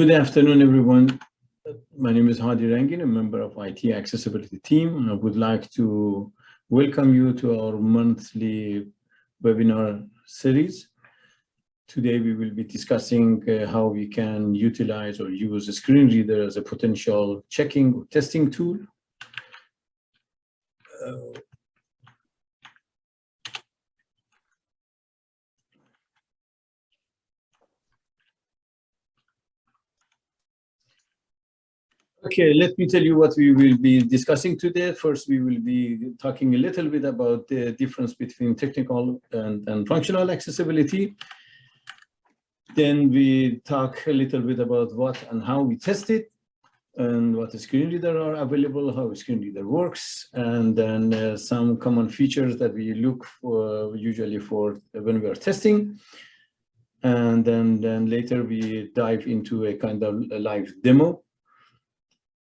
Good afternoon, everyone. My name is Hadi Rangin, a member of IT Accessibility team. I would like to welcome you to our monthly webinar series. Today, we will be discussing uh, how we can utilize or use a screen reader as a potential checking or testing tool. Uh, Okay, let me tell you what we will be discussing today. First, we will be talking a little bit about the difference between technical and, and functional accessibility. Then we talk a little bit about what and how we test it and what screen reader are available, how screen reader works, and then uh, some common features that we look for usually for when we are testing. And then, then later we dive into a kind of a live demo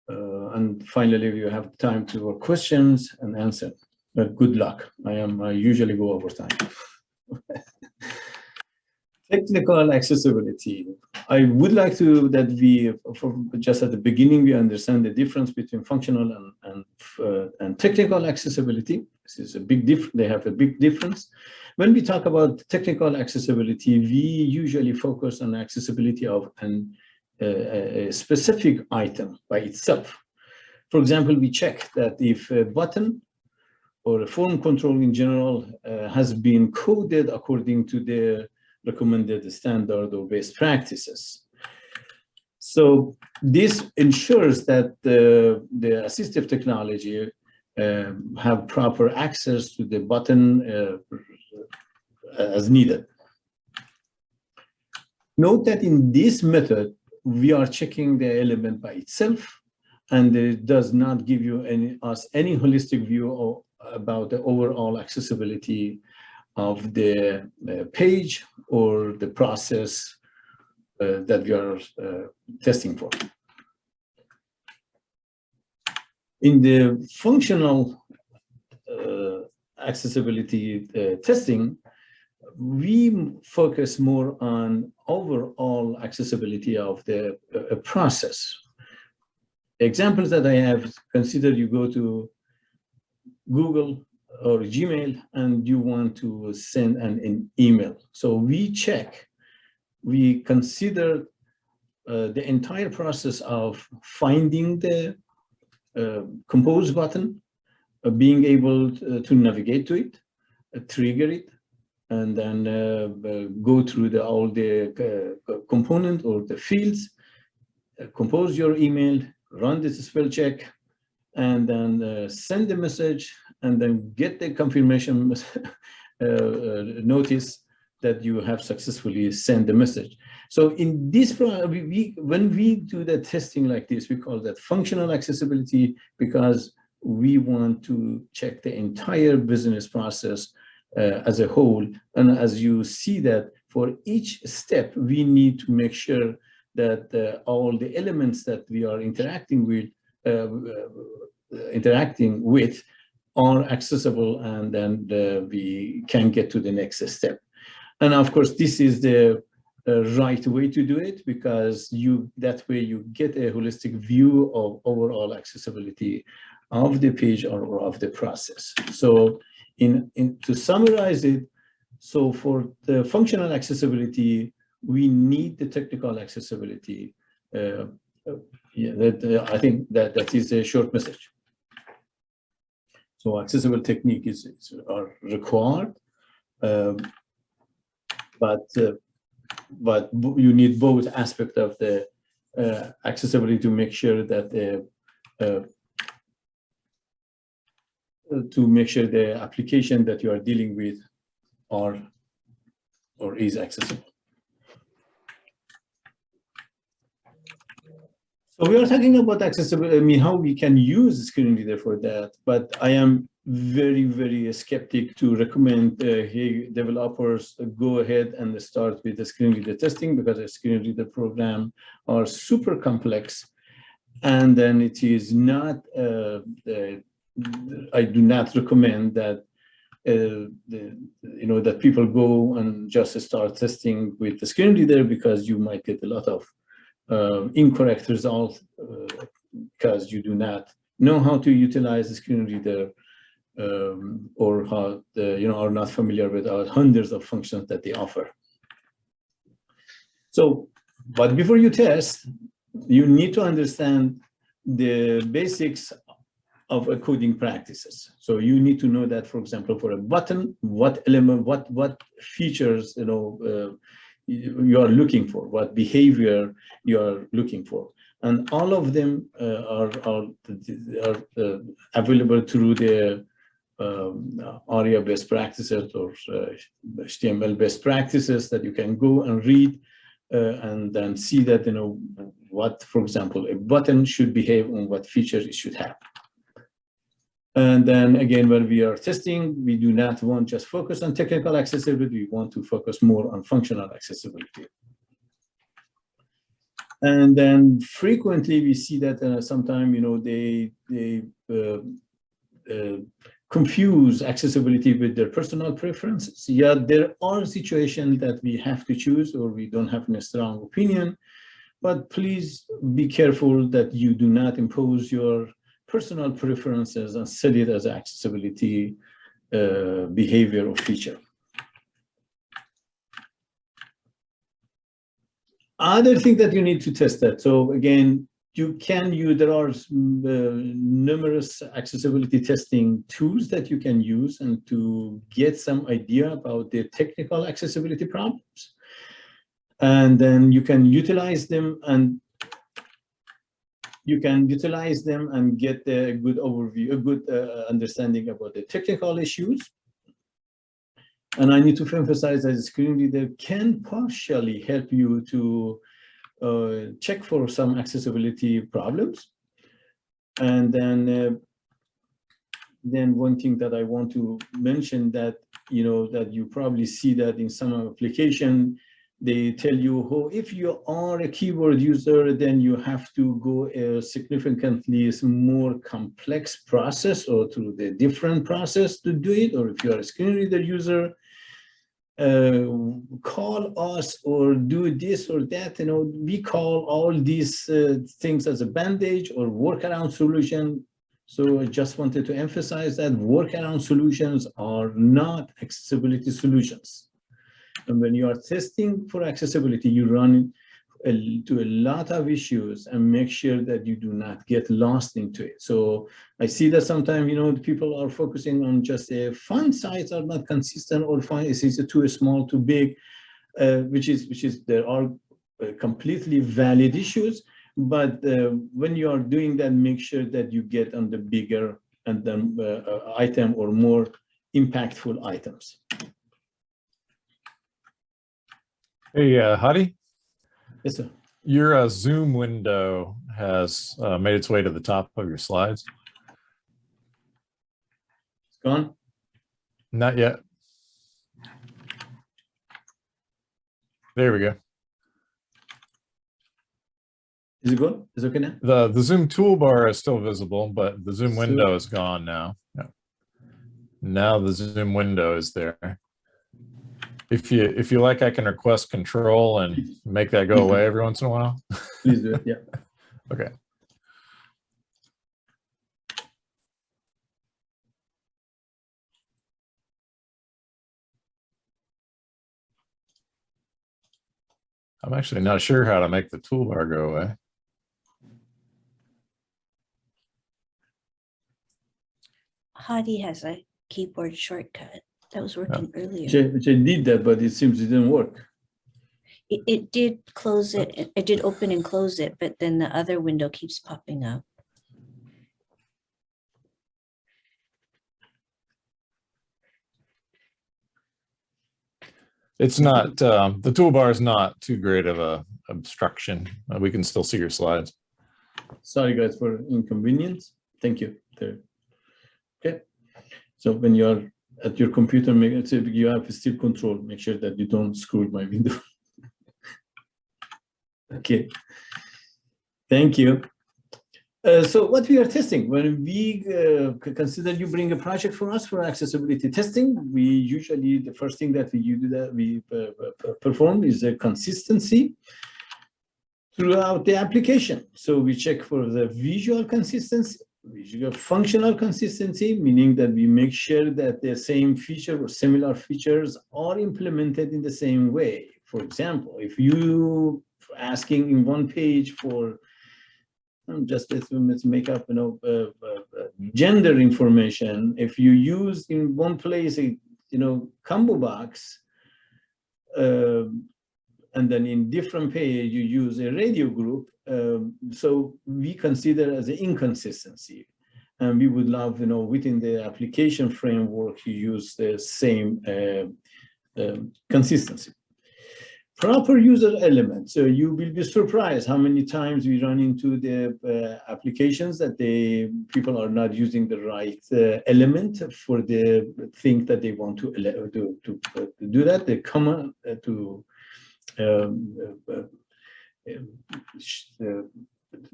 uh, and finally, we have time to questions and answer. But good luck. I am I usually go over time. Technical accessibility. I would like to that we, just at the beginning, we understand the difference between functional and and, uh, and technical accessibility. This is a big difference. They have a big difference. When we talk about technical accessibility, we usually focus on accessibility of an a, specific item by itself. For example, we check that if a button or a form control in general uh, has been coded according to the recommended standard or best practices. So this ensures that the, the assistive technology uh, have proper access to the button uh, as needed. Note that in this method, we are checking the element by itself and it does not give you any us any holistic view of, about the overall accessibility of the uh, page or the process uh, that we are uh, testing for. In the functional uh, accessibility uh, testing, we focus more on overall accessibility of the uh, process. Examples that I have considered, you go to Google or Gmail and you want to send an, an email. So we check, we consider uh, the entire process of finding the uh, compose button, uh, being able to, to navigate to it, uh, trigger it, and then uh, uh, go through the, all the uh, component or the fields, compose your email, run this spell check, and then send the message, and then get the confirmation notice that you have successfully sent the message. So in this, we, when we do the testing like this, we call that functional accessibility because we want to check the entire business process as a whole. And as you see that for each step, we need to make sure that uh, all the elements that we are interacting with, uh, uh interacting with are accessible and then uh, we can get to the next step. And of course, this is the uh, right way to do it because you that way you get a holistic view of overall accessibility of the page or, or of the process. So in, in to summarize it, so for the functional accessibility, we need the technical accessibility. Uh, uh, yeah, that, uh, I think that that is a short message. So accessible technique is, is are required, um, but uh, but you need both aspect of the uh, accessibility to make sure that the uh, to make sure the application that you are dealing with are or is accessible. So we are talking about accessibility, I mean, how we can use screen reader for that, but I am very, very skeptic to recommend uh, hey, developers go ahead and start with the screen reader testing because the screen reader program are super complex and then it is not uh, I do not recommend that uh, the, you know that people go and just start testing with the screen reader because you might get a lot of uh, incorrect results uh, because you do not know how to utilize the screen reader um, or how the, you know, are not familiar with our hundreds of functions that they offer. So, but before you test, you need to understand the basics of coding practices. So you need to know that, for example, for a button, what element, what what features, you know, uh, you are looking for, what behavior you are looking for. And all of them uh, are, are, are uh, available through the um, ARIA best practices or uh, HTML best practices that you can go and read uh, and then see that, you know, what, for example, a button should behave and what features it should have. And then again, when we are testing, we do not want just focus on technical accessibility, we want to focus more on functional accessibility. And then frequently we see that uh, sometimes, you know, they, they uh, uh, confuse accessibility with their personal preferences. Yeah, there are situations that we have to choose or we don't have a strong opinion, but please be careful that you do not impose your personal preferences and set it as accessibility uh, behavior or feature. Other thing that you need to test that. So again, you can use, there are uh, numerous accessibility testing tools that you can use and to get some idea about the technical accessibility problems. And then you can utilize them and you can utilize them and get a good overview, a good uh, understanding about the technical issues. And I need to emphasize that the screen reader can partially help you to uh, check for some accessibility problems. And then, uh, then one thing that I want to mention that, you know, that you probably see that in some application, they tell you, oh, if you are a keyboard user, then you have to go a significantly more complex process or through the different process to do it. Or if you are a screen reader user, uh, call us or do this or that, you know, we call all these uh, things as a bandage or workaround solution. So I just wanted to emphasize that workaround solutions are not accessibility solutions. And when you are testing for accessibility, you run into a lot of issues and make sure that you do not get lost into it. So I see that sometimes, you know, people are focusing on just a font size are not consistent or font is too small, too big, uh, which is, which is, there are uh, completely valid issues. But uh, when you are doing that, make sure that you get on the bigger and then uh, uh, item or more impactful items. Hey, uh, Hadi, Yes, sir. your uh, Zoom window has uh, made its way to the top of your slides. It's gone. Not yet. There we go. Is it good? Is it okay now? The the Zoom toolbar is still visible, but the Zoom window is gone now. Yeah. Now the Zoom window is there. If you if you like, I can request control and make that go away every once in a while. Please do it. Yeah. Okay. I'm actually not sure how to make the toolbar go away. Hadi has a keyboard shortcut that was working earlier. Which I, which I did that, but it seems it didn't work. It, it did close it, it- it did open and close it, but then the other window keeps popping up. It's not, um, the toolbar is not too great of a obstruction. Uh, We can still see your slides. Sorry, guys, for inconvenience. Thank you. There. Okay. So when you're at your computer, make so you have still control. Make sure that you don't screw my window. okay. Thank you. Uh, so what we are testing, when we uh, consider you bring a project for us for accessibility testing, we usually, the first thing that we do that we uh, perform is a consistency. throughout the application. So we check for the visual consistency, visual functional consistency, meaning that we make sure that the same feature or similar features are implemented in the same way. For example, if you asking in one page for just let's, let's make up, you know, uh, uh, uh, gender information. If you use in one place, a, you know, combo box, um, and then in different page you use a radio group. Um, so we consider as an inconsistency. And we would love, you know, within the application framework, you use the same uh, um, consistency. Proper user elements. So you will be surprised how many times we run into the uh, applications that they people are not using the right uh, element for the thing that they want to to, to, uh, to do that. The common uh, to um,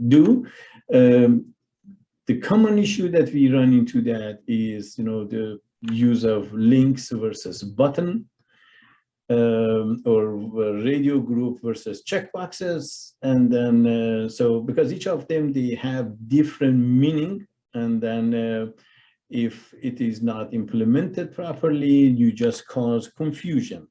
do. Um, the common issue that we run into that is, you know, the use of links versus button um, or radio group versus checkboxes. And then, uh, so because each of them, they have different meaning. And then uh, if it is not implemented properly, you just cause confusion.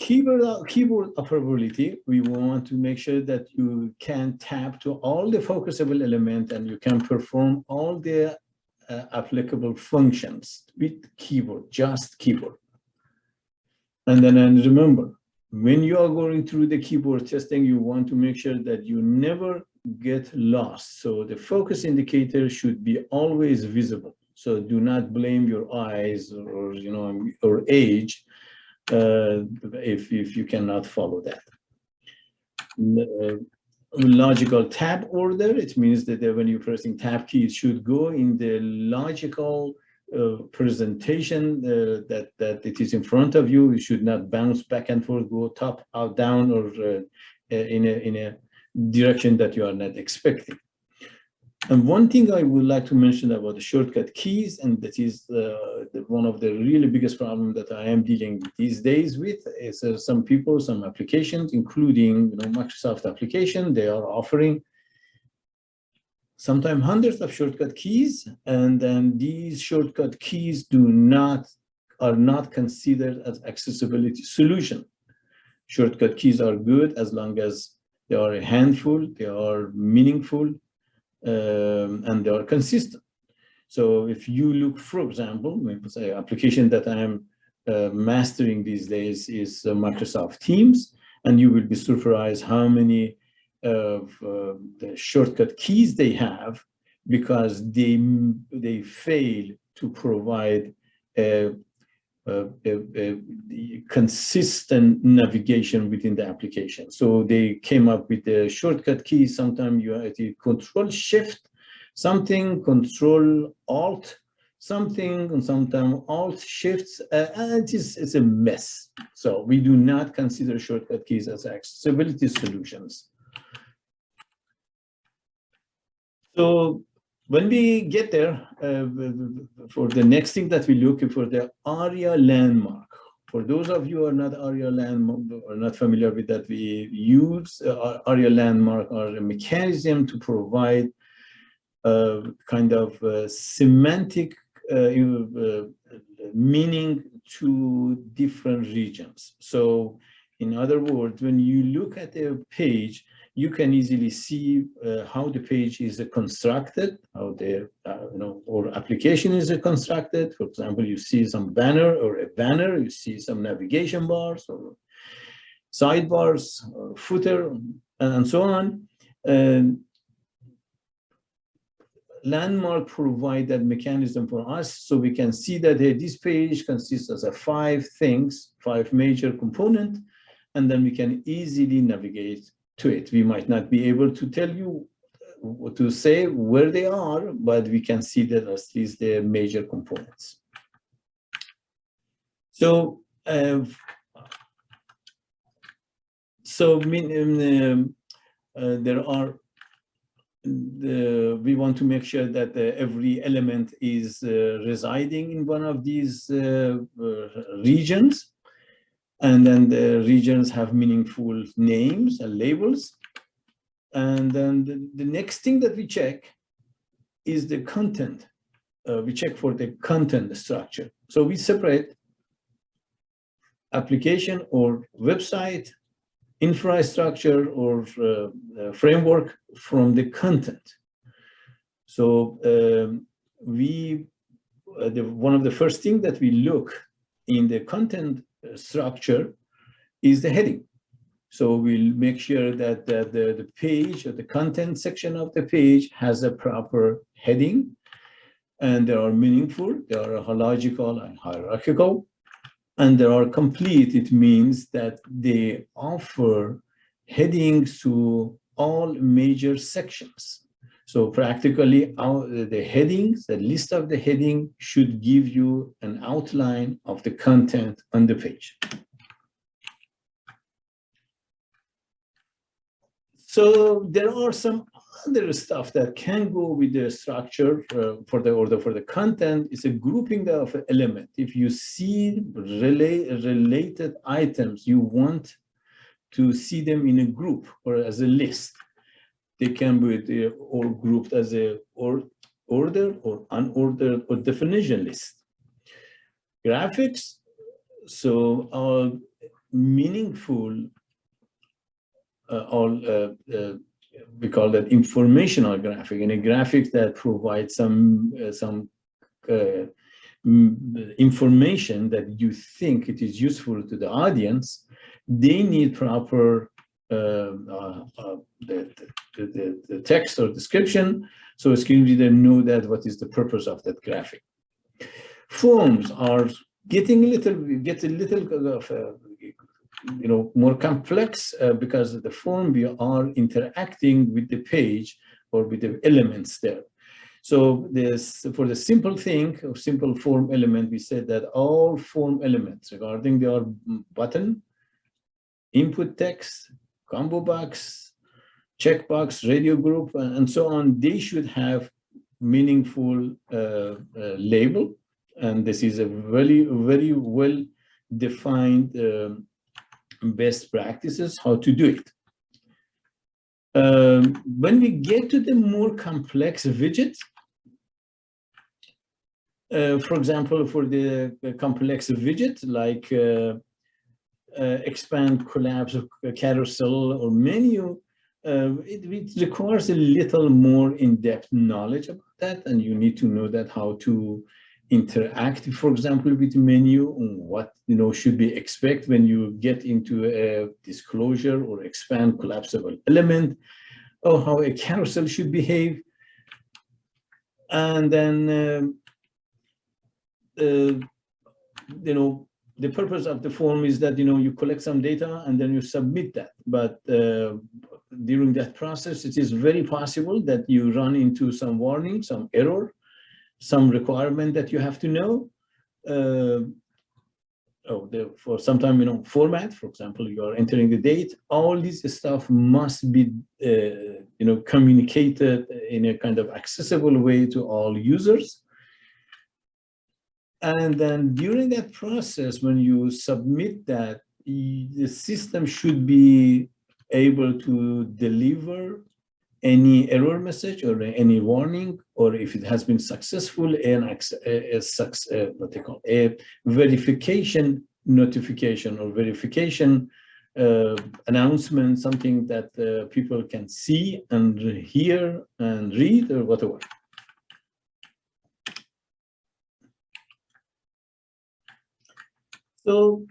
Keyboard, keyboard operability, we want to make sure that you can tap to all the focusable element and you can perform all the uh, applicable functions with keyboard, just keyboard. And then and remember, when you are going through the keyboard testing, you want to make sure that you never get lost. So the focus indicator should be always visible. So do not blame your eyes or, you know, or age uh, if, if you cannot follow that. Uh, logical tab order, it means that when you're pressing tab key, it should go in the logical uh, presentation uh, that that it is in front of you. You should not bounce back and forth, go top, out, down, or uh, uh, in a in a direction that you are not expecting. And one thing I would like to mention about the shortcut keys, and that is uh, the, one of the really biggest problem that I am dealing these days with, is uh, some people, some applications, including you know, Microsoft application, they are offering sometimes hundreds of shortcut keys, and then these shortcut keys do not, are not considered as accessibility solution. Shortcut keys are good as long as they are a handful, they are meaningful, um, and they are consistent. So if you look, for example, say application that I am uh, mastering these days is uh, Microsoft Teams, and you will be surprised how many of uh, the shortcut keys they have because they they fail to provide a, a, a, a, consistent navigation within the application. So they came up with the shortcut key. Sometimes you have to control shift, something control alt, something, and sometimes alt shifts, uh, and it is, it's a mess. So we do not consider shortcut keys as accessibility solutions. So when we get there, uh, for the next thing that we look for the ARIA landmark. For those of you who are not ARIA landmark or not familiar with that, we use uh, ARIA landmark or a mechanism to provide a kind of uh, semantic uh, uh, meaning to different regions. So in other words, when you look at a page, you can easily see uh, how the page is uh, constructed, how the uh, you know or application is uh, constructed. For example, you see some banner or a banner, you see some navigation bars or sidebars or footer and so on. And landmark provide that mechanism for us so we can see that uh, this page consists of five things, five major components, and then we can easily navigate to it. We might not be able to tell you uh, to say where they are, but we can see that at least the major components. So, uh, so um, uh, there are the, we want to make sure that uh, every element is uh, residing in one of these uh, regions. And then the regions have meaningful names and labels. And then the, the next thing that we check is the content. Uh, we check for the content structure. So we separate application or website, infrastructure or uh, uh, framework from the content. So um, we, uh, the, one of the first things that we look in the content Uh, structure is the heading. So we'll make sure that the, the, the page or the content section of the page has a proper heading and they are meaningful, they are logical and hierarchical, and they are complete. It means that they offer headings to all major sections. So practically the headings, the list of the heading should give you an outline of the content on the page. So there are some other stuff that can go with the structure uh, for the order for the content It's a grouping of element. If you see relate, related items, you want to see them in a group or as a list. They can be uh, or grouped as a or order or unordered or definition list. Graphics, so are meaningful uh, all uh, uh, we call that informational graphic and a graphic that provides some uh, some uh, information that you think it is useful to the audience they need proper uh, uh, uh Uh, uh, uh, the, the, the, the, text or description so a screen reader know that what is the purpose of that graphic forms are getting a little get a little of you know, more complex uh, because the form we are interacting with the page or with the elements there. So this for the simple thing of simple form element, we said that all form elements regarding their button, input text, combo box, checkbox, radio group, and so on, they should have meaningful uh, uh, label. And this is a very, very well defined um, best practices, how to do it. Um, when we get to the more complex widgets, uh, for example, for the, the complex widget like uh, uh, expand, collapse, of carousel, or menu, uh, it, it, requires a little more in-depth knowledge about that, and you need to know that how to interact, for example, with menu, what you know should be expect when you get into a disclosure or expand collapsible element, or how a carousel should behave. And then, um, uh, you know, the purpose of the form is that, you know, you collect some data and then you submit that. But uh, during that process, it is very possible that you run into some warning, some error, some requirement that you have to know. Uh, oh, the, for time, you know, format, for example, you are entering the date, all this stuff must be, uh, you know, communicated in a kind of accessible way to all users. And then during that process, when you submit that, the system should be able to deliver any error message or any warning, or if it has been successful, an a, a, what they call a verification notification or verification uh, announcement, something that uh, people can see and hear and read or whatever. So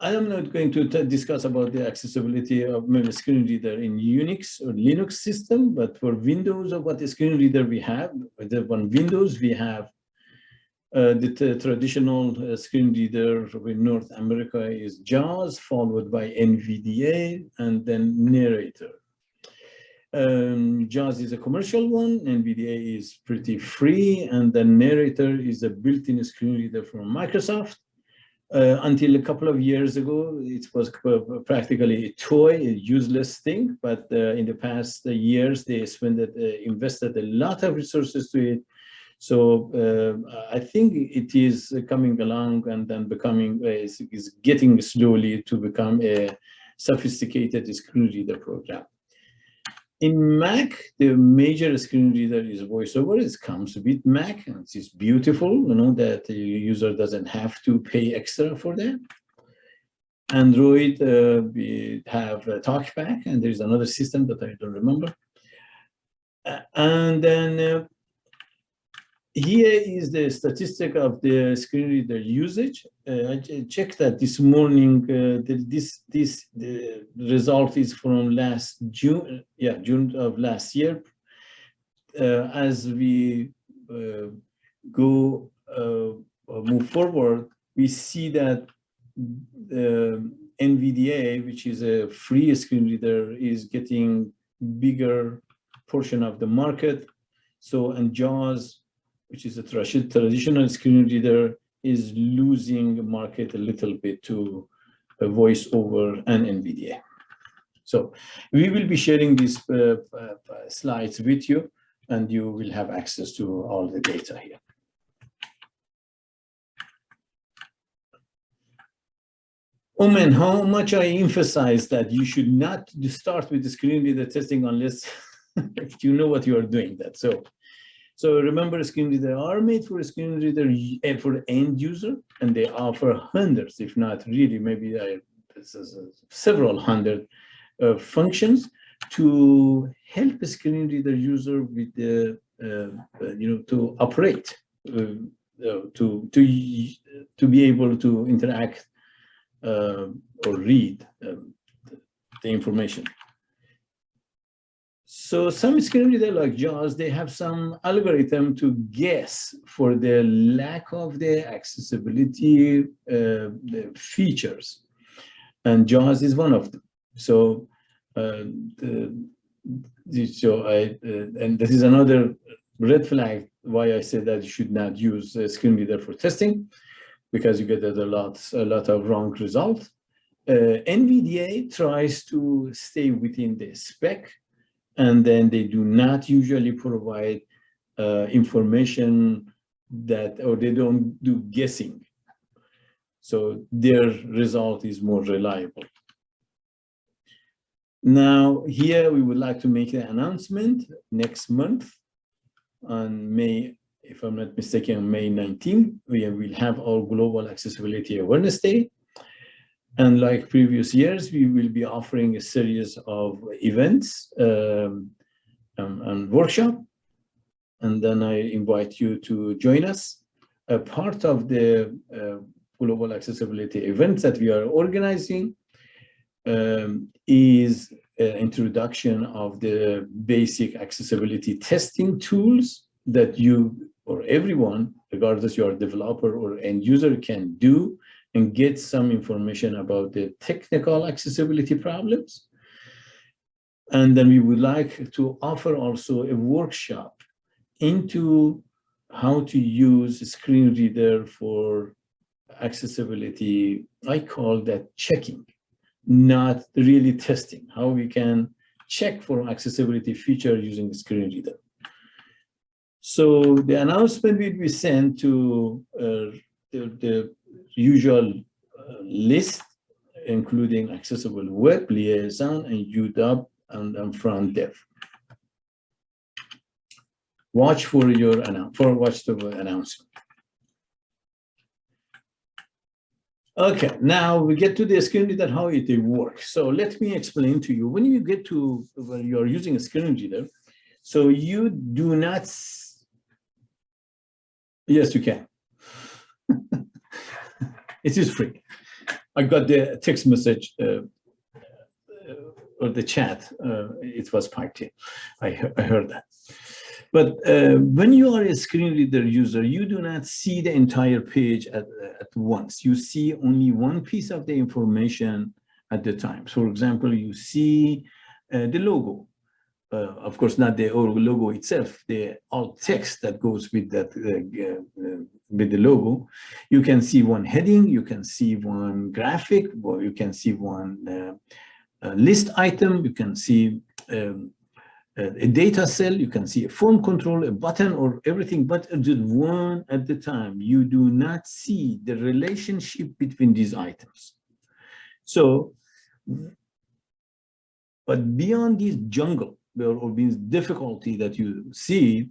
I am not going to discuss about the accessibility of screen reader in Unix or Linux system, but for Windows or what the screen reader we have, the one Windows we have uh, the traditional uh, screen reader in North America is JAWS, followed by NVDA, and then Narrator. Um, JAWS is a commercial one, NVDA is pretty free, and then Narrator is a built-in screen reader from Microsoft. Uh, until a couple of years ago, it was practically a toy, a useless thing. But uh, in the past years, they spent, uh, invested a lot of resources to it. So uh, I think it is coming along and then becoming, uh, is, is getting slowly to become a sophisticated screen reader program. In Mac, the major screen reader is VoiceOver. It comes with Mac, and it's beautiful, you know, that the user doesn't have to pay extra for that. Android, uh, we have uh, TalkBack, and there's another system that I don't remember. Uh, and then uh, here is the statistic of the screen reader usage. Uh, I checked that this morning. Uh, the, this this the result is from last June. Yeah, June of last year. Uh, as we uh, go uh, move forward, we see that the NVDA, which is a free screen reader, is getting bigger portion of the market. So and JAWS which is a traditional screen reader, is losing market a little bit to a VoiceOver and NVDA. So we will be sharing these uh, uh, slides with you and you will have access to all the data here. Omen, how much I emphasize that you should not start with the screen reader testing unless you know what you are doing that. So so remember, screen reader are made for screen reader for end user, and they offer hundreds, if not really, maybe uh, several hundred uh, functions to help screen reader user with the, uh, uh you know, to operate, uh, uh, to to to be able to interact or read um, the information. So some screen reader like JAWS, they have some algorithm to guess for the lack of the accessibility uh, the features. And JAWS is one of them. So, uh, the, so I, uh, and this is another red flag why I said that you should not use a screen reader for testing because you get a lot, a lot of wrong results. Uh, NVDA tries to stay within the spec and then they do not usually provide uh, information that, or they don't do guessing. So their result is more reliable. Now, here we would like to make an announcement next month on May, if I'm not mistaken, May 19, we will have our Global Accessibility Awareness Day. And like previous years, we will be offering a series of events um, and, and workshop. And then I invite you to join us. A part of the uh, global accessibility events that we are organizing um, is introduction of the basic accessibility testing tools that you or everyone, regardless you are a developer or end user, can do and get some information about the technical accessibility problems. And then we would like to offer also a workshop into how to use screen reader for accessibility. I call that checking, not really testing, how we can check for accessibility feature using screen reader. So the announcement will be sent to uh, the, the usual uh, list, including accessible web, liaison, and UW and, and front dev. Watch for your for watch the announcement. Okay, now we get to the screen reader, how it works. So let me explain to you. When you get to when you're using a screen reader, so you do not. Yes, you can. it is free. I got the text message uh, or the chat. Uh, it was party. I, I heard that. But uh, when you are a screen reader user, you do not see the entire page at, at once. You see only one piece of the information at the time. So for example, you see uh, the logo. Uh, of course, not the logo itself, the alt text that goes with that uh, uh, with the logo. You can see one heading, you can see one graphic, or you can see one uh, list item, you can see um, uh, a data cell, you can see a form control, a button or everything, but just one at the time. You do not see the relationship between these items. So, but beyond this jungle or, this difficulty that you see,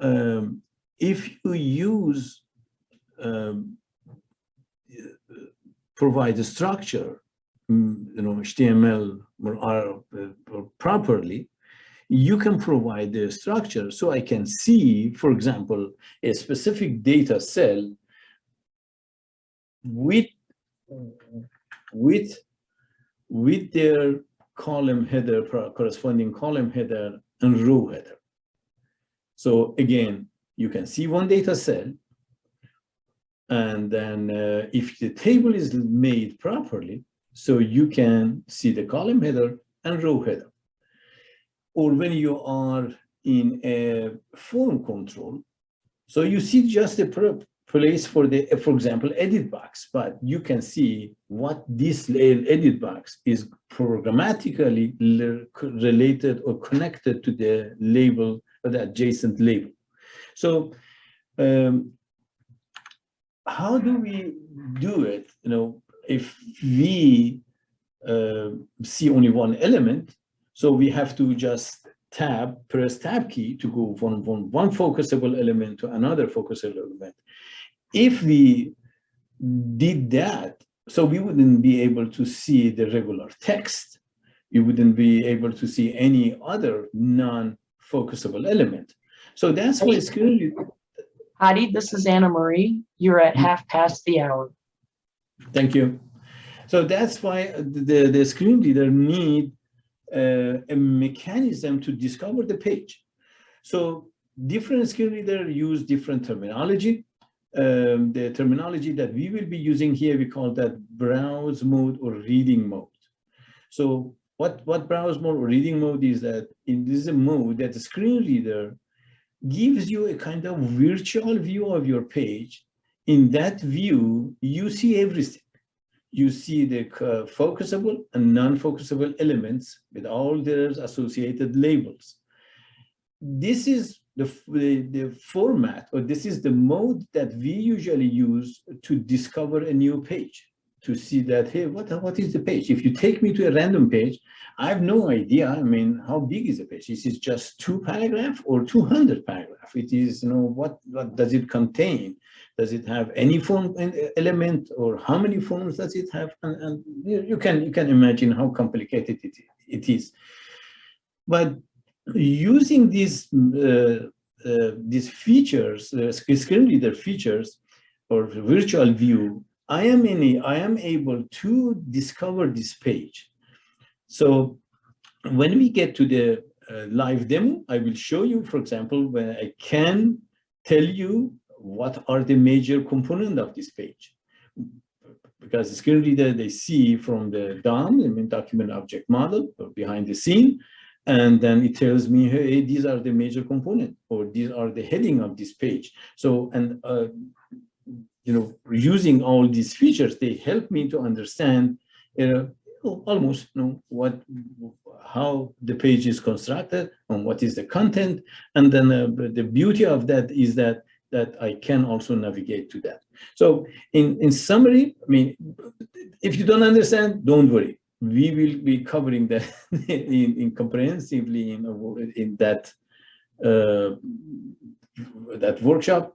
um, if you use um, provide a structure, mm, you know, HTML or, or, or properly, you can provide the structure. So I can see, for example, a specific data cell with with with their column header corresponding column header and row header. So again, you can see one data cell and then uh, if the table is made properly, so you can see the column header and row header. Or when you are in a form control, so you see just a place for the, for example, edit box, but you can see what this edit box is programmatically related or connected to the label, or the adjacent label. So um, how do we do it? You know, if we uh, see only one element, so we have to just tab, press tab key to go from, from one focusable element to another focusable element. If we did that, so we wouldn't be able to see the regular text. You wouldn't be able to see any other non-focusable element. So that's why it's clearly Hadi, this is Anna Marie. You're at half past the hour. Thank you. So that's why the, the screen reader need a mechanism to discover the page. So different screen reader use different terminology. Um, the terminology that we will be using here, we call that browse mode or reading mode. So what, what browse mode or reading mode is that in this is a mode that the screen reader gives you a kind of virtual view of your page. In that view, you see everything. You see the focusable and non-focusable elements with all their associated labels. This is the, the, the format, or this is the mode that we usually use to discover a new page to see that, hey, what, what is the page? If you take me to a random page, I have no idea, I mean, how big is the page? Is it just two paragraph or 200 paragraph? It is, you know, what, what does it contain? Does it have any form element or how many forms does it have? And, and you can you can imagine how complicated it, it is. But using these uh, uh, these features, uh, screen reader features or virtual view, I am in I am able to discover this page. So when we get to the uh, live demo, I will show you, for example, when I can tell you what are the major component of this page. Because the screen reader, they see from the DOM, I mean document object model, behind the scene, and then it tells me, hey, these are the major component, or these are the heading of this page. So, and uh, you know, using all these features, they help me to understand, you know, almost you know what how the page is constructed and what is the content. And then uh, the beauty of that is that that I can also navigate to that. So in in summary I mean if you don't understand don't worry. We will be covering that in, in comprehensively in in that uh, that workshop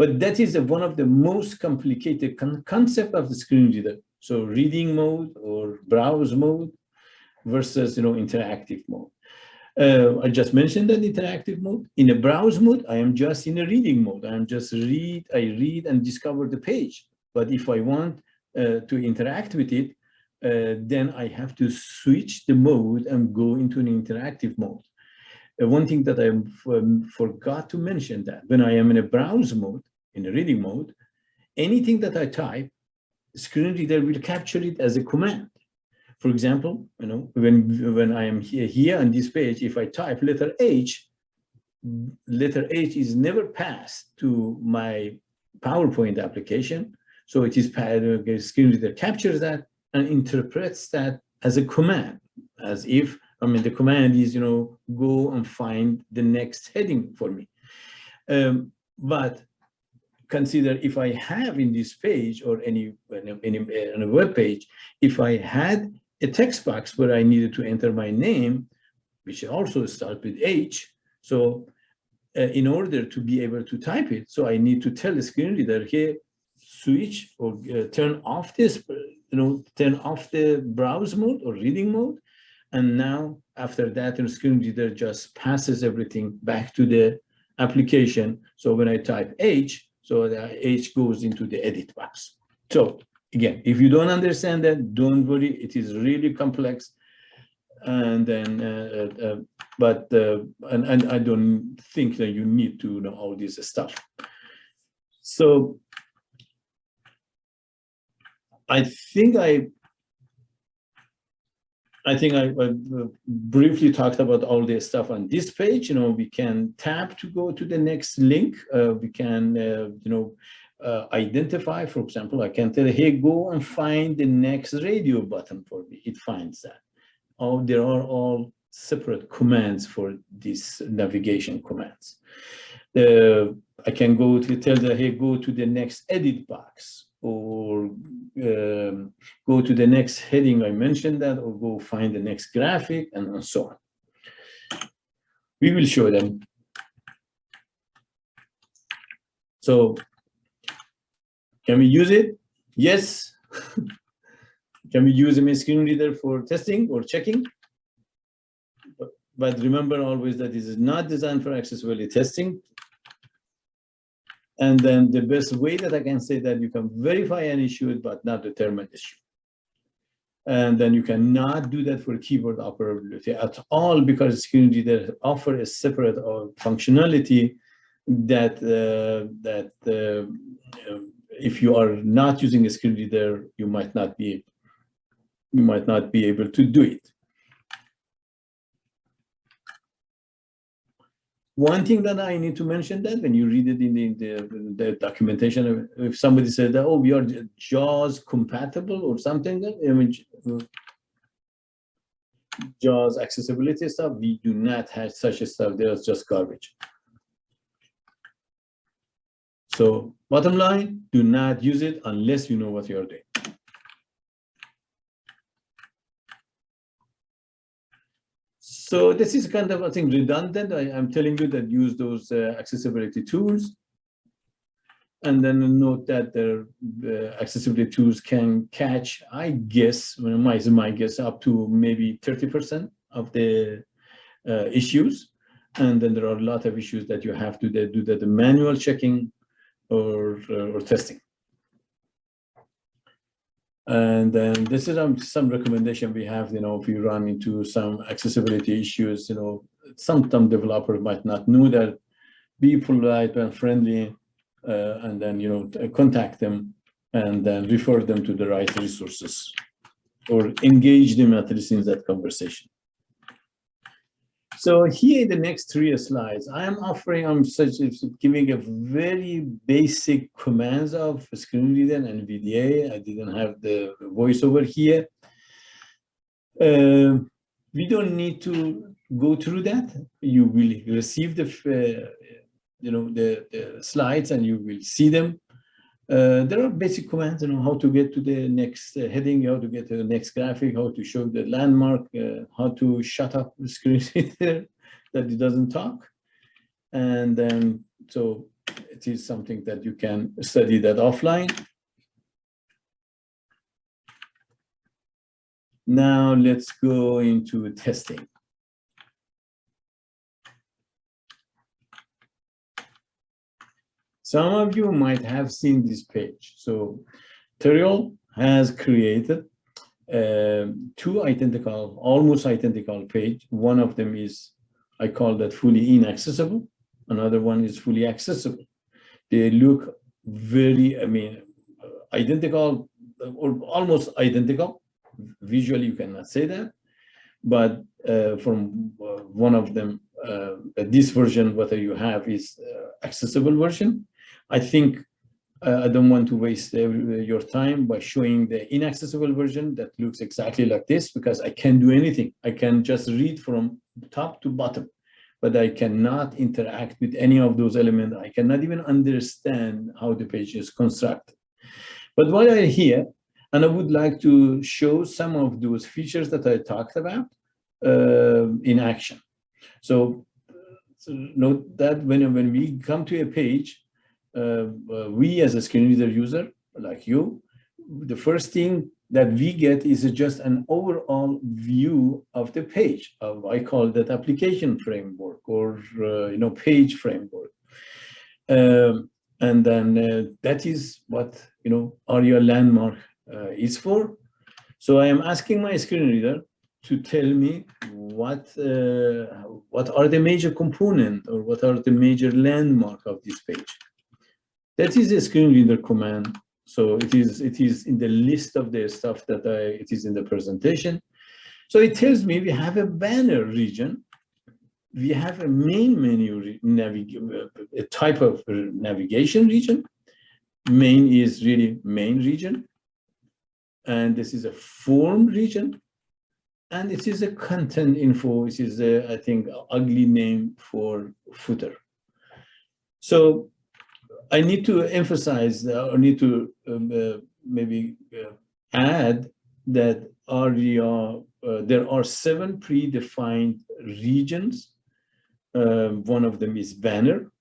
but that is one of the most complicated con concept of the screen reader. So reading mode or browse mode versus you know interactive mode. Uh, I just mentioned that interactive mode. In a browse mode, I am just in a reading mode. I am just read, I read and discover the page. But if I want uh, to interact with it, uh, then I have to switch the mode and go into an interactive mode. Uh, one thing that I um, forgot to mention that when I am in a browse mode, in a reading mode, anything that I type, screen reader will capture it as a command. For example, you know, when, when I am here, here on this page, if I type letter H, letter H is never passed to my PowerPoint application. So it is the screen reader captures that and interprets that as a command, as if I mean, the command is, you know, go and find the next heading for me. Um, but consider if I have in this page or any, any, in a web page, if I had a text box where I needed to enter my name, which also starts with H. So uh, in order to be able to type it, so I need to tell the screen reader, hey, switch or uh, turn off this, you know, turn off the browse mode or reading mode. And now after that, the screen reader just passes everything back to the application. So when I type H, so the H goes into the edit box. So again, if you don't understand that, don't worry, it is really complex. And then, uh, uh, uh but, uh, and, and I don't think that you need to know all this stuff. So I think I I think I, I, briefly talked about all this stuff on this page. You know, we can tap to go to the next link. Uh, we can, uh, you know, uh, identify, for example, I can tell, hey, go and find the next radio button for me. It finds that. Oh, there are all separate commands for these navigation commands. Uh, I can go to tell the, hey, go to the next edit box or um, go to the next heading, I mentioned that, or go find the next graphic and so on. We will show them. So can we use it? Yes. can we use a screen reader for testing or checking? But, but remember always that this is not designed for accessibility testing. And then the best way that I can say that you can verify an issue, but not determine issue. And then you cannot do that for keyboard operability at all because screen reader offer a separate uh, functionality that uh, that uh, if you are not using a screen reader, you might not be you might not be able to do it. One thing that I need to mention that when you read it in the, the, the documentation, if somebody said that, oh, we are JAWS compatible or something, I mean, JAWS accessibility stuff, we do not have such a stuff. There's just garbage. So bottom line, do not use it unless you know what you're doing. So this is kind of, I think, redundant. I, am telling you that use those uh, accessibility tools. And then note that the uh, accessibility tools can catch, I guess, my, my guess, up to maybe 30% of the uh, issues. And then there are a lot of issues that you have to do that the manual checking or, uh, or testing. And then this is um, some recommendation we have, you know, if you run into some accessibility issues, you know, sometimes developers might not know that, be polite and friendly, uh, and then, you know, contact them and then refer them to the right resources or engage them at least in that conversation. So here in the next three slides, I am offering, I'm such giving a very basic commands of screen reader and VDA. I didn't have the VoiceOver here. Uh, we don't need to go through that. You will receive the, uh, you know, the, the, slides and you will see them. Uh, there are basic commands, you know, how to get to the next uh, heading, how to get to the next graphic, how to show the landmark, uh, how to shut up the screen reader that it doesn't talk. And then, so it is something that you can study that offline. Now let's go into testing. Some of you might have seen this page. So Terrill has created uh, two identical, almost identical page. One of them is, I call that fully inaccessible. Another one is fully accessible. They look very, I mean, identical or almost identical. Visually, you cannot say that. But uh, from uh, one of them, uh, this version, what you have is uh, accessible version. I think Uh, I don't want to waste every- your time by showing the inaccessible version that looks exactly like this because I can't do anything. I can just read from top to bottom, but I cannot interact with any of those elements. I cannot even understand how the page is constructed. But while I'm here, and I would like to show some of those features that I talked about uh, in action. So, so note that when, when we come to a page, uh, uh, we as a screen reader user, like you, the first thing that we get is just an overall view of the page. Of, I call that application framework or, uh, you know, page framework. Um, and then uh, that is what, you know, ARIA landmark uh, is for. So I am asking my screen reader to tell me what uh, what are the major component or what are the major landmark of this page. That is a screen reader command. So it is it is in the list of the stuff that I it is in the presentation. So it tells me we have a banner region. We have a main menu a type of navigation region. Main is really main region. And this is a form region. And it is a content info, which is a, I think, ugly name for footer. So I need to emphasize uh, or need to um, uh, maybe uh, add that uh, there are seven predefined regions. Um, one of them is banner.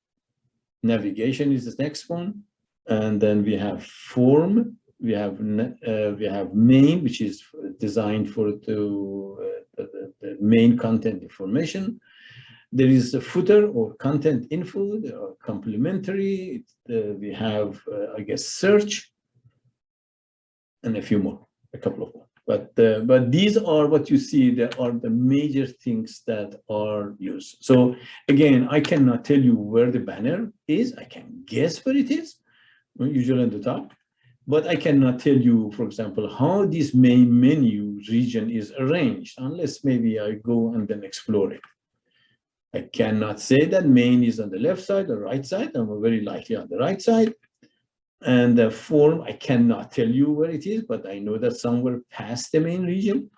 Navigation is the next one. And then we have form, we have uh, we have main, which is designed for to uh, the- the main content information. There is a footer or content info, there are complementary. uh, we have, uh, I guess, search, and a few more, a couple of more. But uh, but these are what you see. There are the major things that are used. So again, I cannot tell you where the banner is. I can guess where it is, usually at the top. But I cannot tell you, for example, how this main menu region is arranged unless maybe I go and then explore it. I cannot say that main is on the left side or right side. I'm very likely on the right side. And the form, I cannot tell you where it is, but I know that somewhere past the main region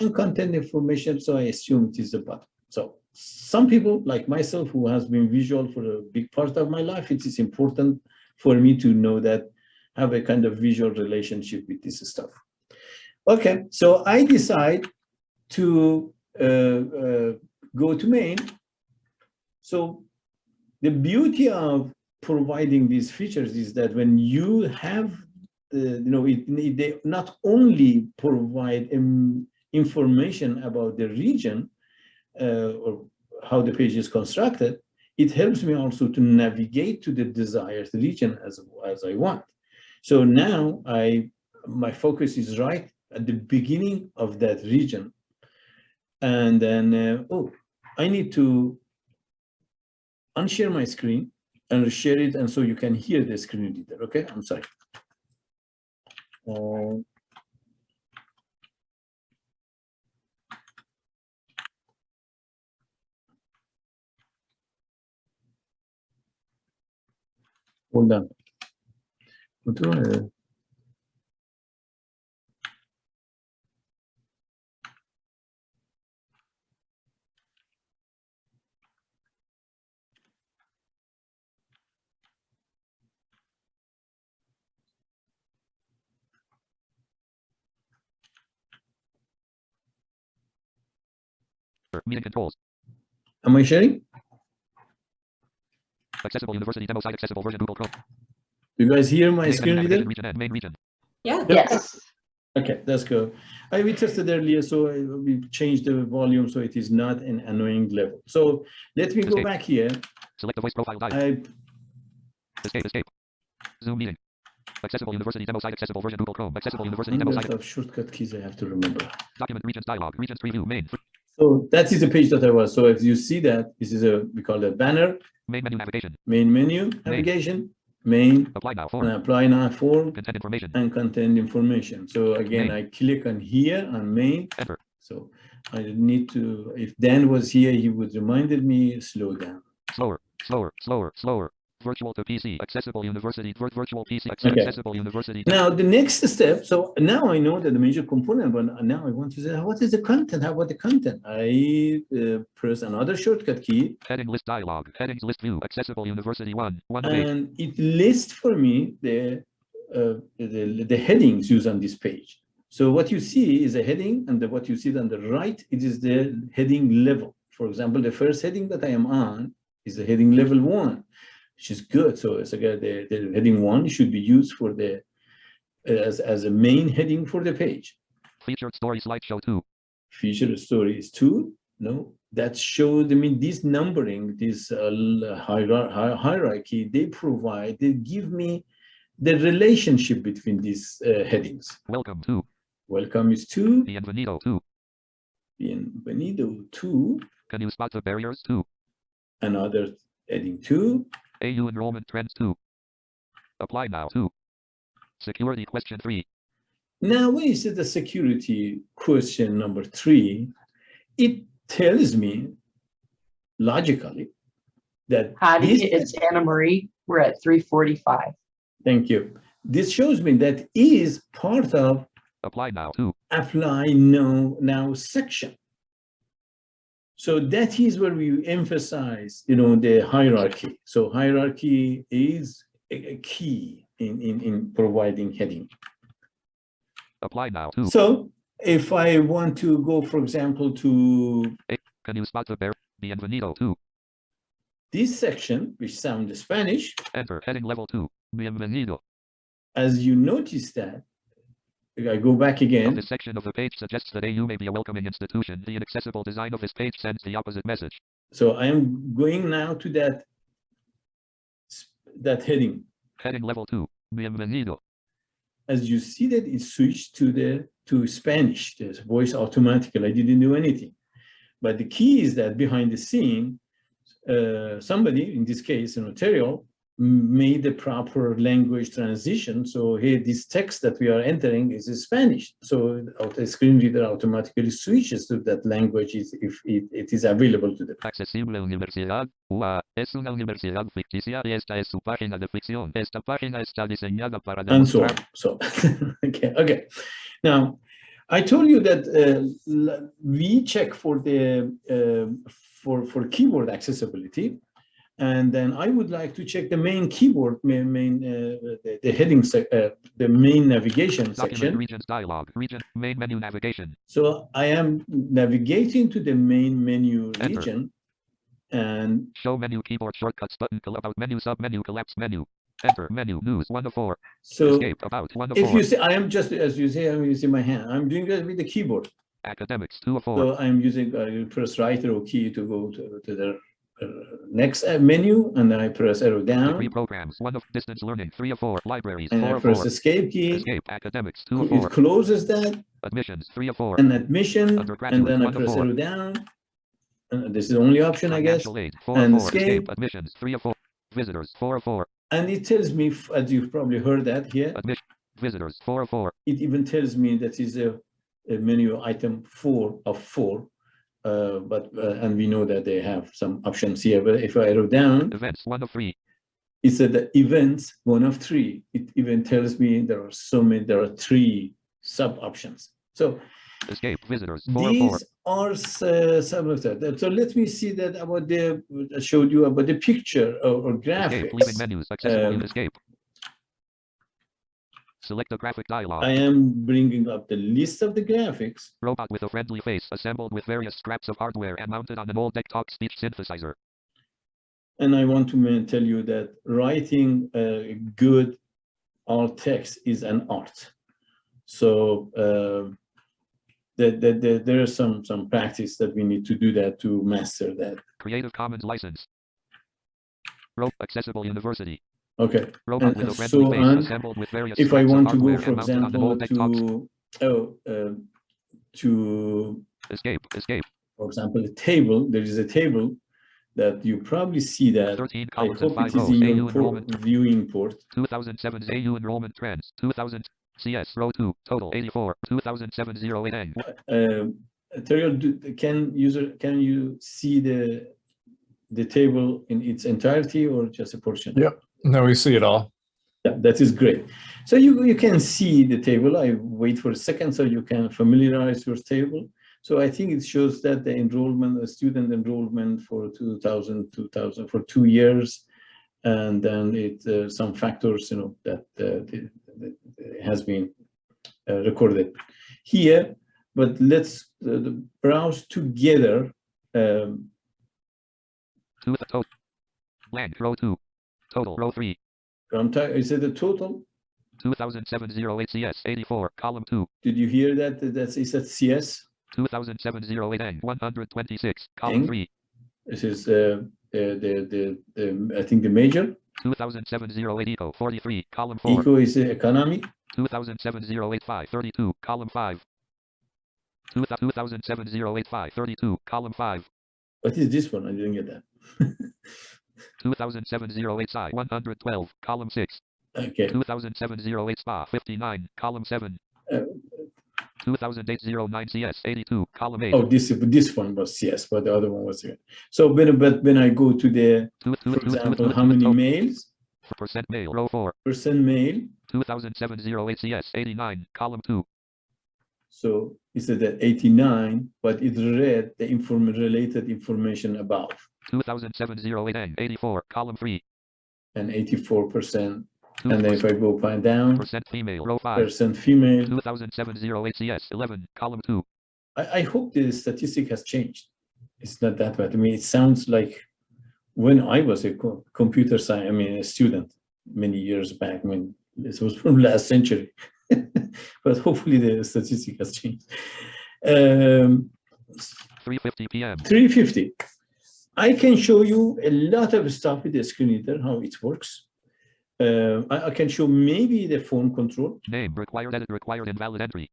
and content information. So I assume it is the bottom. So some people like myself who has been visual for a big part of my life, it is important for me to know that have a kind of visual relationship with this stuff. Okay, so I decide to uh, uh, go to main. So the beauty of providing these features is that when you have, the, you know, it, it- they not only provide um, information about the region uh, or how the page is constructed, it helps me also to navigate to the desired region as, as I want. So now I, my focus is right at the beginning of that region. And then, uh, oh, I need to unshare my screen and share it and so you can hear the screen reader, okay? I'm sorry. Uh, Hold on. Meeting controls. Am I sharing? Accessible University demo site. Accessible version Google Chrome. You guys hear my Main screen reader? region main region. Yeah. Yes. Okay, that's good. I we tested earlier, so we changed the volume so it is not an annoying level. So let me go back here. Select the voice profile dialog. I Escape. Escape. Zoom meeting. Accessible University demo site. Accessible version Google Chrome. Accessible ah, University demo lot site. of shortcut keys I have to remember. Document regions dialog. Regions preview. Main. So that is the page that I was. So if you see that, this is a we call that banner, Main menu navigation. main menu, navigation, main, Apply now. and Form. apply now form Content information. and content information. So again, I click on here on main. Enter. So I need to, if Dan was here, he would reminded me, slow down. Slower. Slower. Slower. Slower. Virtual to PC. Accessible University. vir- Virtual PC. Okay. Accessible University. Now, the next step, so now I know that the major component, but now I want to say, what is the content? How about the content? I uh, press another shortcut key Heading list dialog. Headings list view. Accessible University 1. 1 of 8. and it lists for me the, uh, the, the headings used on this page. So what you see is a heading and the, what you see on the right, it is the heading level. For example, the first heading that I am on is the heading level one, which is good. So it's again, the, the heading one should be used for the, as, as a main heading for the page. Featured story slideshow 2. feature story is two no that shows i mean this numbering this uh, l- hierar- hi- hierarchy they provide they give me the relationship between these uh, headings Welcome 2. welcome is two Bienvenido 2. bienvenido two Can you spot the barriers 2? another heading two AU enrollment trends 2. Apply now 2. Security question 3. now when you see the security question number three it tells me logically that Hadi, this- it's Anna Marie. We're at three forty-five. Thank you. This shows me that is part of Apply now 2. apply now, now section. So that is where we emphasize, you know, the hierarchy. So hierarchy is a key in, in, in providing heading. Apply now 2. So if I want to go, for example, to Can you spot the bar? Bienvenido 2. this section, which sounds Spanish, Enter heading level 2. Bienvenido. as you notice that, I go back again, This section of the page suggests that AU may be a welcoming institution. The inaccessible design of this page sends the opposite message. so I am going now to that, that heading. Heading level 2. Bienvenido. as you see that it switched to the to Spanish, the voice automatically. I didn't do anything. But the key is that behind the scene, uh, somebody, in this case, an Ontario, m- made the proper language transition. So here, this text that we are entering is in Spanish. So the screen reader automatically switches to that language if it, it is available to them. Accesible Universidad. UA. Es una universidad ficticia y esta es su página de ficción. Esta página está diseñada para and so. So, okay, okay. Now, I told you that uh, we check for the uh, for for keyboard accessibility, and then I would like to check the main keyboard, main, main uh, the, the heading, uh, the main navigation Document section. regions dialog. Region. Main menu navigation. So I am navigating to the main menu Enter. region, and Show menu keyboard shortcuts button. About menu sub menu collapse menu. Enter menu news 1 of 4. so Escape about 1 of if 4. you see, I am just as you say, I'm using my hand. I'm doing that with the keyboard. Academics 2 of 4. So I'm using, I press right arrow key to go to, to the uh, next uh, menu, and then I press arrow Degree down, programs 1 of distance learning 3 of 4. Libraries and 4 I press 4. escape key. Escape academics 2 of It closes that, Admissions 3 of 4. and admission, and then I press arrow down. And this is the only option, I guess. Aid 4 and 4. Escape escape. admissions 3 of 4. Visitors 4 of 4. And it tells me, as you've probably heard that here, Admission. Visitors 4 of 4. it even tells me that is a, a menu item four of four. Uh, but, uh, and we know that they have some options here, but if I arrow down, Events 1 of 3. it said the events, one of three. It even tells me there are so many, there are three sub options. So Escape visitors 4 of 4. these are uh, some of that. So let me see that about the, I showed you about the picture or, or Escape leaving graphics. menus accessible Um, escape. Select the graphic dialog. I am bringing up the list of the graphics. Robot with a friendly face assembled with various scraps of hardware and mounted on an old desktop speech synthesizer. And I want to tell you that writing uh, good alt text is an art. So uh, that, that, that there is some, some practice that we need to do that to master that. Creative Commons license. Ro- accessible University. Okay, Robot And- with a and so on. assembled with various if I want to go, hardware for and mounted on an example, to, oh, uh, to, Escape. Escape. for example, a table, there is a table that you probably see that. 13 I columns and hope 5 it is rows. in AU your port, enrollment. viewing port. 2007's AU enrollment trends. 2000 CS row 2 total 84. 2007 08 N. Um, Terrill, can user, can you see the, the table in its entirety or just a portion? Yep. No, we see it all. Yeah, that is great. So you, you can see the table. I wait for a second so you can familiarize your table. So I think it shows that the enrollment, the student enrollment for 2000, 2000 for two years. And then it, uh, some factors, you know, that uh, the, the, the- has been uh, recorded here. But let's uh, the browse together. Um, Two total. Blank row two. Total row three. I'm ti- is it the total? 2007-08 CS 84 column two. Did you hear that? That's, is that CS? 2007-08 N 126 column Eng. three. This is uh, the, the, the, the, I think the major. 2007-08 Eco 43 column four. Eco is the economy. 2007-08 32 column five. 2007-08 32 column five. What is this one? I didn't get that. 2007-08 Psi 112 column six. Okay. 2007-08 Spa 59 column seven. Uh, 2008-09 CS 82 column eight. Oh, this this one was CS, but the other one was here. So when but when I go to the, for example, how many males? Percent male row four. Percent male. 2007-08 CS 89 column two. So it's at the 89, but it read the inform related information above 2007-08 N 84 column three. and 84 percent. And then if I go find down, percent female row five. percent female. 2007-08 CS 11 column two. I, I hope the statistic has changed. It's not that bad. I mean, it sounds like when I was a co- computer science, I mean, a student many years back, I mean, this was from last century. but hopefully the statistic has changed. Um, 3:50 p.m. 350. I can show you a lot of stuff with the screen reader, how it works. Uh, I, I can show maybe the phone control. Name required edit required invalid entry.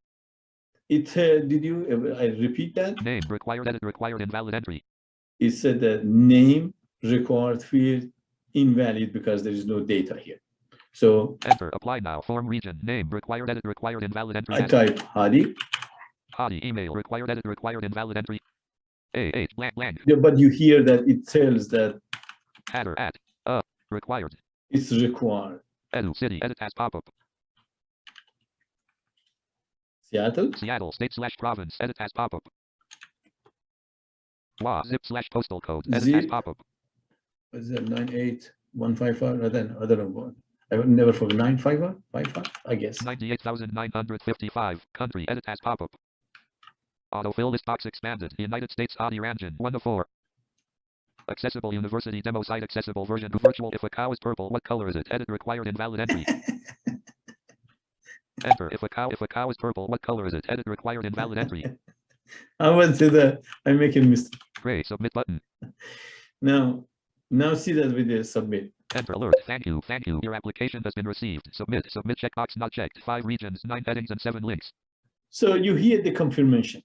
It uh, did you? I repeat that. Name required edit required invalid entry. it said that name required field invalid because there is no data here. So Enter apply now form region name required edit required invalid entry. I type Hadi, Hadi email required edit required invalid entry. A H blank blank Yeah, but you hear that it tells that header at uh required it's required. edu city edit as pop up Seattle, Seattle state slash province edit as pop up. WA zip slash postal code edit as pop up. is that, nine eight one five five, I don't, I don't know what. I would never forget, nine five five five, I guess. Ninety eight thousand nine hundred fifty five country edit as pop up. Autofill list box expanded United States Hadi Rangin one of four. Accessible University demo site accessible version virtual if a cow is purple what color is it edit required invalid entry. Enter if a cow if a cow is purple what color is it edit required invalid entry. I went to the, I make a mistake. Gray submit button. Now, now see that with the submit. Enter alert. Thank you. Thank you. Your application has been received. Submit. Submit checkbox not checked. Five regions, nine headings, and seven links. So you hear the confirmation.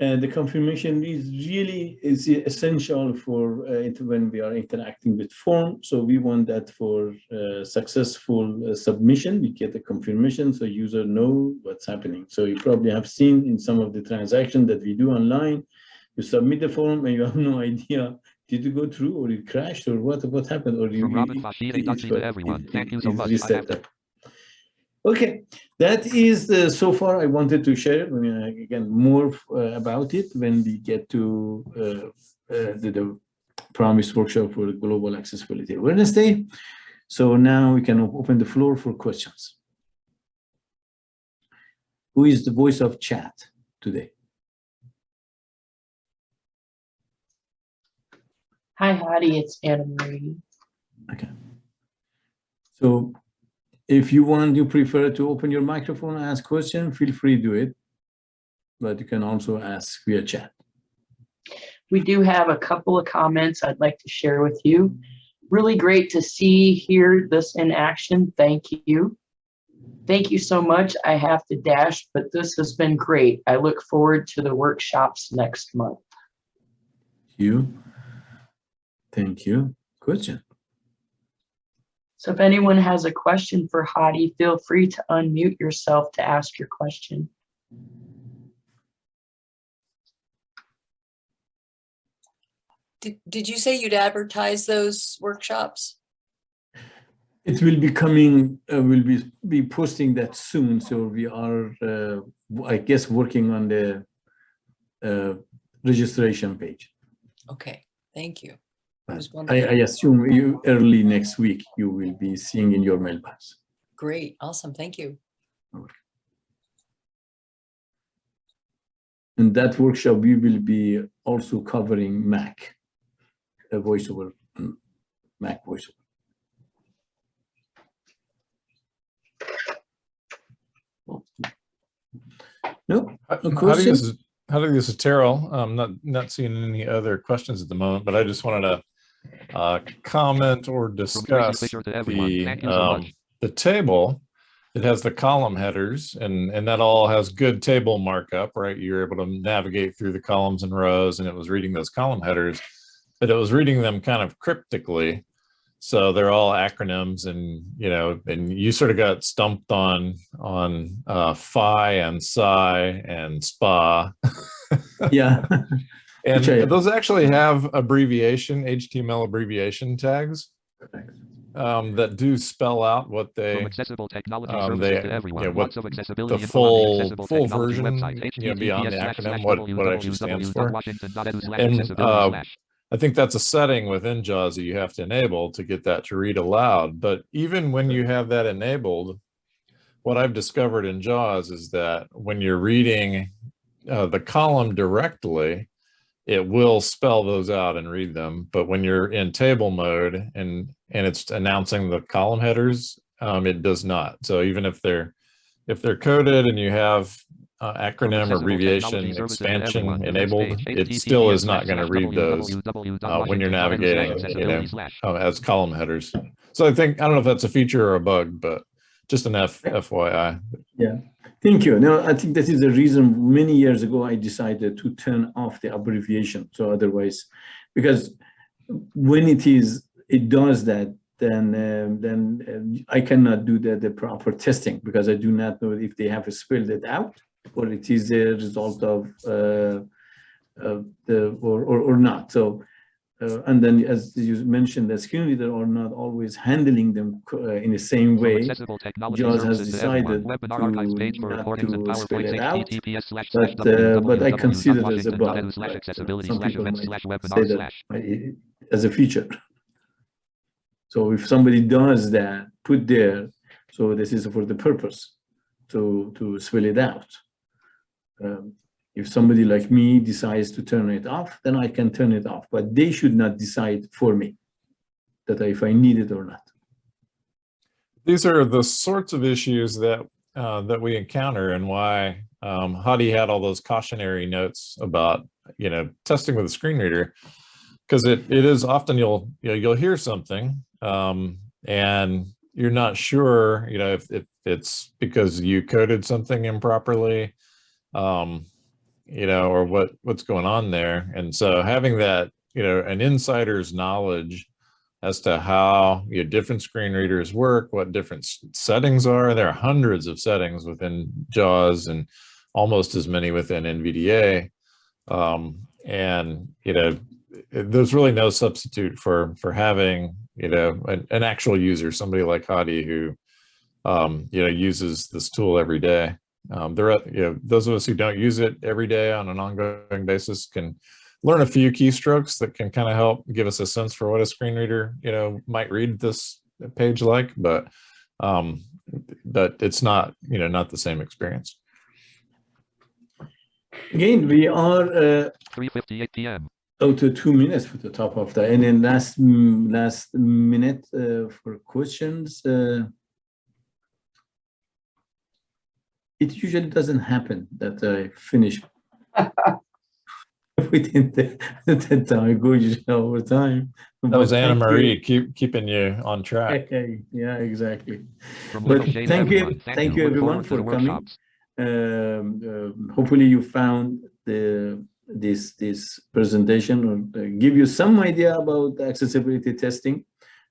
And the confirmation is really is essential for uh, when we are interacting with form. So we want that for uh, successful uh, submission, we get the confirmation so user know what's happening. So you probably have seen in some of the transactions that we do online, you submit the form and you have no idea did you go through or it crashed or what what happened or you From Robin you- Fashide, it's Dachi what- to everyone. Thank you so much. I reset have to- up. Okay, that is uh, so far I wanted to share. I mean, uh, again, more uh, about it when we get to uh, uh, the, the promised workshop for Global Accessibility Awareness Day. So now we can open the floor for questions. Who is the voice of chat today? Hi, Hadi, it's Anna Marie. Okay. So if you want, you prefer to open your microphone and ask question, feel free to do it. But you can also ask via chat. We do have a couple of comments I'd like to share with you. Really great to see, hear this in action. Thank you. Thank you so much. I have to dash, but this has been great. I look forward to the workshops next month. You. Thank you. Question. So if anyone has a question for Hadi, feel free to unmute yourself to ask your question. Did, did you say you'd advertise those workshops? It will be coming, uh, we'll be, be posting that soon, so we are, uh, w- I guess, working on the uh, registration page. Okay, thank you. I I, I assume you, early next week, you will be seeing in your mailbox. Great, awesome, thank you. In that workshop, we will be also covering Mac, a VoiceOver, mm, Mac VoiceOver. No, How how do you, this is- how do you, this is Terrill. I'm not, not seeing any other questions at the moment, but I just wanted to uh, comment or discuss Fisher to everyone. the, Thank you so um, the table. It has the column headers and, and that all has good table markup, right? You're able to navigate through the columns and rows and it was reading those column headers, but it was reading them kind of cryptically. So they're all acronyms and, you know, and you sort of got stumped on, on uh, phi and psi and spa. yeah, And Which those actually have abbreviation, HTML abbreviation tags um, that do spell out what From they, accessible technology um, they- to everyone. yeah, what of accessibility the info on the full- accessible full technology version, website, you know, beyond the acronym, what- what it actually stands for. And, uh. I think that's a setting within JAWS that you have to enable to get that to read aloud. But even when you have that enabled, what I've discovered in JAWS is that when you're reading uh, the column directly, it will spell those out and read them. But when you're in table mode and and it's announcing the column headers, um, it does not. So even if they're if they're coded and you have uh, acronym Accessible abbreviation technology services to expansion enabled, it still is not going to read those uh, when you're navigating, you know, uh, as column headers. So I think, I don't know if that's a feature or a bug, but just an F FYI. Thank you. Now, I think that is the reason many years ago I decided to turn off the abbreviation. So otherwise, because when it is, it does that, then um, then um, I cannot do the, the proper testing because I do not know if they have spelled it out or it is a result of uh, the or, or or not. So uh, and then as you mentioned, the screen reader are not always handling them uh, in the same way. JAWS has services to everyone. decided to not to spell it out, https slash slash but, uh, but I consider it as a bug, some slash people events might slash say that as a feature. So if somebody does that, put there, so this is for the purpose to, to spell it out. Um, If somebody like me decides to turn it off, then I can turn it off, but they should not decide for me that if I need it or not. These are the sorts of issues that uh, that we encounter and why um, Hadi had all those cautionary notes about, you know, testing with a screen reader. Because it, it is often you'll, you know, you'll hear something um, and you're not sure, you know, if, if it's because you coded something improperly, um, you know, or what, what's going on there. And so having that, you know, an insider's knowledge as to how your different screen readers work, what different settings are. There are hundreds of settings within JAWS and almost as many within NVDA. Um, and, you know, there's really no substitute for, for having, you know, an, an actual user, somebody like Hadi who, um, you know, uses this tool every day. Um, there are, you know, those of us who don't use it every day on an ongoing basis can learn a few keystrokes that can kind of help give us a sense for what a screen reader, you know, might read this page like, but um, but it's not, you know, not the same experience. Again, we are uh, 3:58 p.m. out to two minutes for the top of that. And then last, mm, last minute uh, for questions. uh, It usually doesn't happen that I finish within the, the time, I go usually over time. That was Anna thank you. Marie, keep keeping you on track. Okay, yeah, exactly. From But Little Shane to thank you- everyone. thank you everyone forward to the for coming. Um, um, hopefully you found the this this presentation or uh, give you some idea about the accessibility testing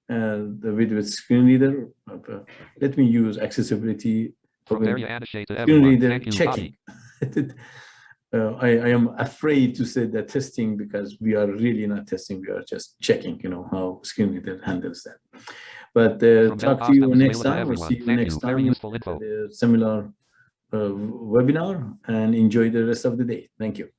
uh, the with with screen reader. Uh, let me use accessibility From with Maria Anashay to screen everyone. reader Thank you, checking. Uh, I, I am afraid to say that testing because we are really not testing. We are just checking, you know, how screen reader handles that. But uh, talk to you next time everyone. see you Thank next you. Time at info. the similar uh, webinar and enjoy the rest of the day. Thank you.